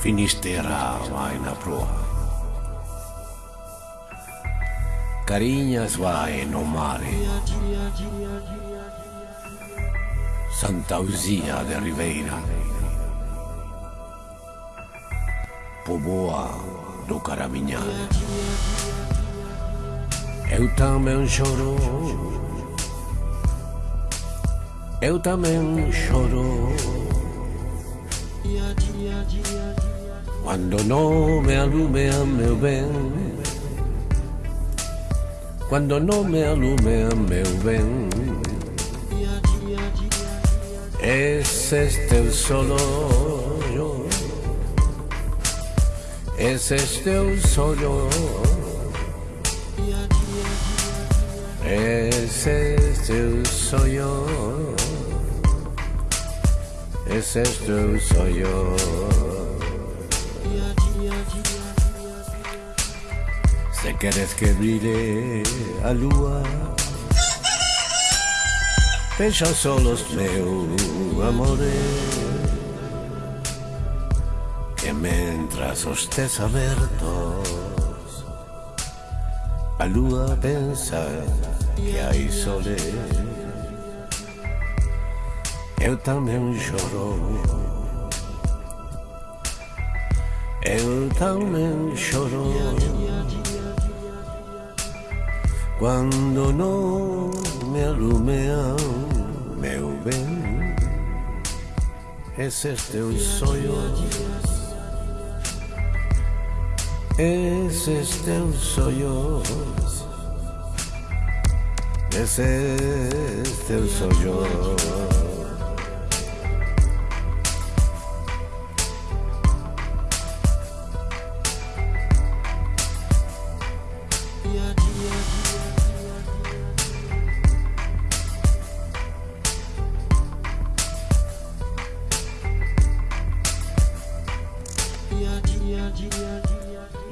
Finisterra na proa. Carinhas vai no mare. Santa Uzia de Ribeira. Do Caraminhal. Eu também choro. Eu também choro. Quando não me alumea meu bem Quando não me alumea meu bem Esse é teu sonho Esse é teu sonho Esse é teu sonho Esse é teu sonho Se queres que brille a lua Pensa solos meu amore Que mentras os tes abertos A lua pensa que hai sole Eu tamén choro Eu tamén choro Quando não me alumeam, meu bem, esses teus sonhos, esses teus sonhos, esses teus sonhos.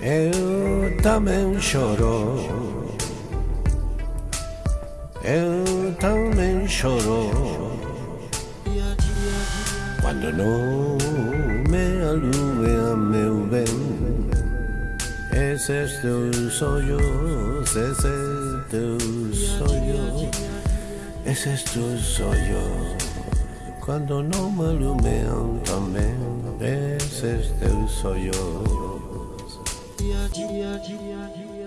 Eu também choro. Eu também choro. Quando não me alumia meu bem. Esses teus olhos, esses teus olhos, esses teus olhos. Quando não me alumiam também, esses teus olhos dia, dia, dia, dia.